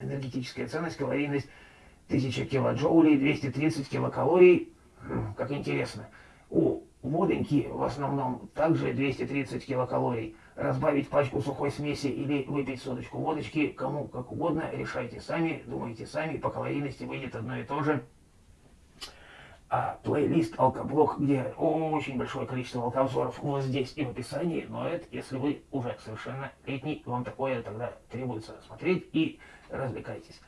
Энергетическая ценность, калорийность 1000 килоджоулей, 230 килокалорий. Как интересно. У водоньки в основном также 230 килокалорий. Разбавить пачку сухой смеси или выпить соточку водочки, кому как угодно, решайте сами, думайте сами, по калорийности выйдет одно и то же. Плейлист алкоблок, где очень большое количество алкообзоров вот здесь и в описании, но это если вы уже совершенно летний, вам такое тогда требуется смотреть и развлекайтесь.